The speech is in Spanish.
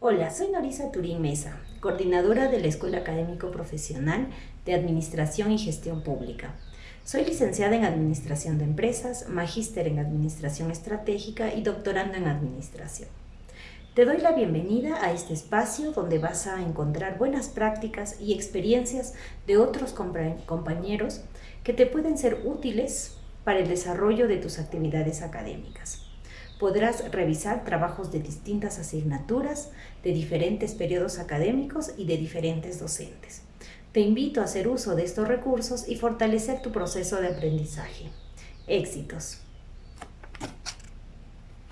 Hola, soy Norisa Turín Mesa, coordinadora de la Escuela Académico Profesional de Administración y Gestión Pública. Soy licenciada en Administración de Empresas, magíster en Administración Estratégica y doctorando en Administración. Te doy la bienvenida a este espacio donde vas a encontrar buenas prácticas y experiencias de otros compañeros que te pueden ser útiles para el desarrollo de tus actividades académicas. Podrás revisar trabajos de distintas asignaturas, de diferentes periodos académicos y de diferentes docentes. Te invito a hacer uso de estos recursos y fortalecer tu proceso de aprendizaje. Éxitos.